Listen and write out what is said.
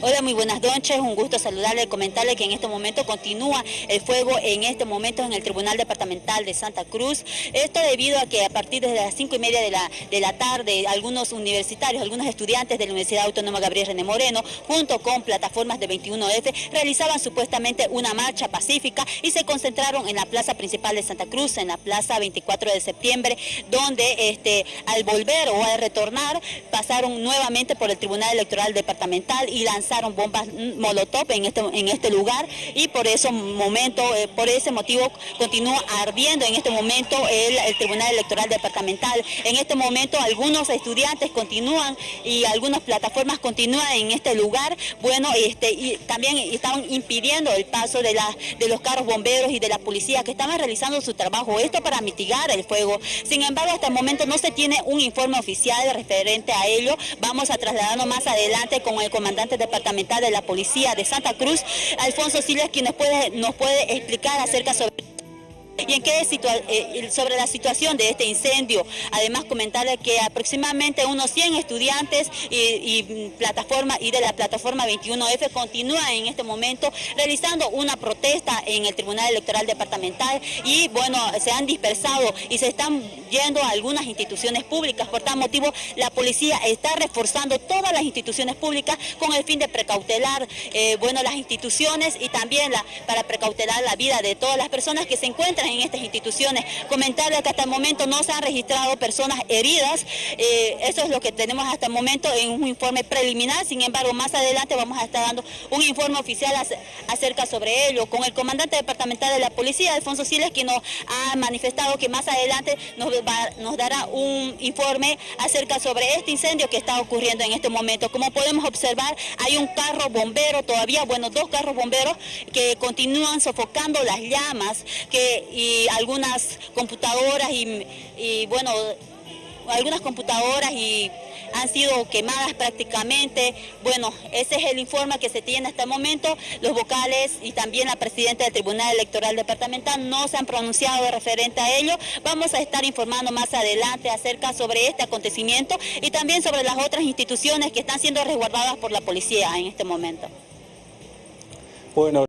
Hola, muy buenas noches, un gusto saludarle, comentarle que en este momento continúa el fuego en este momento en el Tribunal Departamental de Santa Cruz. Esto debido a que a partir de las cinco y media de la, de la tarde, algunos universitarios, algunos estudiantes de la Universidad Autónoma Gabriel René Moreno, junto con plataformas de 21F, realizaban supuestamente una marcha pacífica y se concentraron en la plaza principal de Santa Cruz, en la plaza 24 de septiembre, donde este, al volver o al retornar pasaron nuevamente por el Tribunal Electoral Departamental y lanzaron lanzaron bombas molotov en este, en este lugar y por ese momento, eh, por ese motivo continúa ardiendo en este momento el, Tribunal Electoral Departamental. En este momento algunos estudiantes continúan y algunas plataformas continúan en este lugar, bueno, este, y también estaban impidiendo el paso de, la, de los carros bomberos y de la policía que estaban realizando su trabajo, esto para mitigar el fuego. Sin embargo, hasta el momento no se tiene un informe oficial referente a ello. Vamos a trasladarnos más adelante con el comandante departamental departamental de la Policía de Santa Cruz, Alfonso Siles, quien nos puede, nos puede explicar acerca sobre y en qué eh, sobre la situación de este incendio. Además comentarle que aproximadamente unos 100 estudiantes y, plataforma y de la plataforma 21F continúan en este momento realizando una protesta en el Tribunal Electoral Departamental y bueno, se han dispersado y se están yendo a algunas instituciones públicas. Por tal motivo, la policía está reforzando todas las instituciones públicas con el fin de precautelar eh, bueno, las instituciones y también para precautelar la vida de todas las personas que se encuentran en estas instituciones. Comentarle que hasta el momento no se han registrado personas heridas, eh, eso es lo que tenemos hasta el momento en un informe preliminar, sin embargo más adelante vamos a estar dando un informe oficial acerca sobre ello, con el comandante departamental de la policía, Alfonso Siles, quien nos ha manifestado que más adelante nos, nos dará un informe acerca sobre este incendio que está ocurriendo en este momento. Como podemos observar, hay un carro bombero todavía, bueno, dos carros bomberos que continúan sofocando las llamas que y algunas computadoras y, bueno, algunas computadoras y han sido quemadas prácticamente. Bueno, ese es el informe que se tiene hasta el momento. Los vocales y también la presidenta del Tribunal Electoral Departamental no se han pronunciado referente a ello. Vamos a estar informando más adelante acerca sobre este acontecimiento y también sobre las otras instituciones que están siendo resguardadas por la policía en este momento. Bueno.